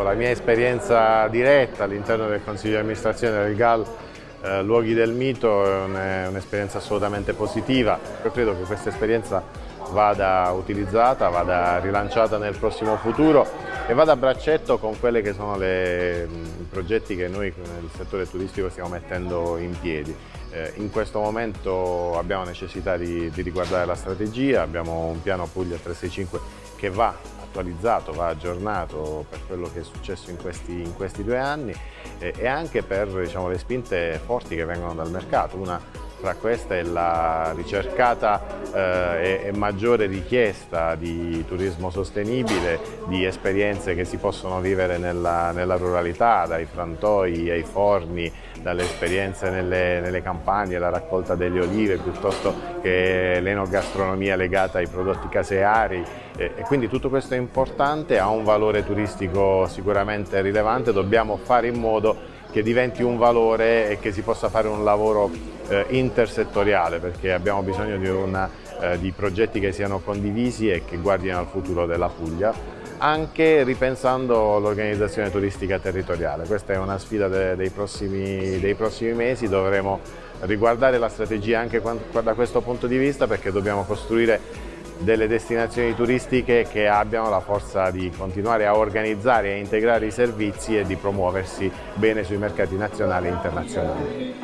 la mia esperienza diretta all'interno del Consiglio di amministrazione del GAL eh, Luoghi del Mito è un'esperienza assolutamente positiva. Io credo che questa esperienza vada utilizzata, vada rilanciata nel prossimo futuro e vada a braccetto con quelli che sono le, i progetti che noi nel settore turistico stiamo mettendo in piedi. Eh, in questo momento abbiamo necessità di, di riguardare la strategia, abbiamo un piano Puglia 365 che va attualizzato, va aggiornato per quello che è successo in questi, in questi due anni eh, e anche per diciamo, le spinte forti che vengono dal mercato. Una tra queste è la ricercata eh, e, maggiore richiesta di turismo sostenibile, di esperienze che si possono vivere nella, nella ruralità, dai frantoi ai forni, dalle esperienze nelle, nelle campagne, la raccolta delle olive piuttosto che l'enogastronomia legata ai prodotti caseari. E quindi tutto questo è importante, ha un valore turistico sicuramente rilevante, dobbiamo fare in modo che diventi un valore e che si possa fare un lavoro eh, intersettoriale perché abbiamo bisogno di, una, eh, di progetti che siano condivisi e che guardino al futuro della Puglia anche ripensando l'organizzazione turistica territoriale. Questa è una sfida de dei, prossimi, dei prossimi mesi, dovremo riguardare la strategia anche da questo punto di vista perché dobbiamo costruire delle destinazioni turistiche che abbiano la forza di continuare a organizzare e integrare i servizi e di promuoversi bene sui mercati nazionali e internazionali.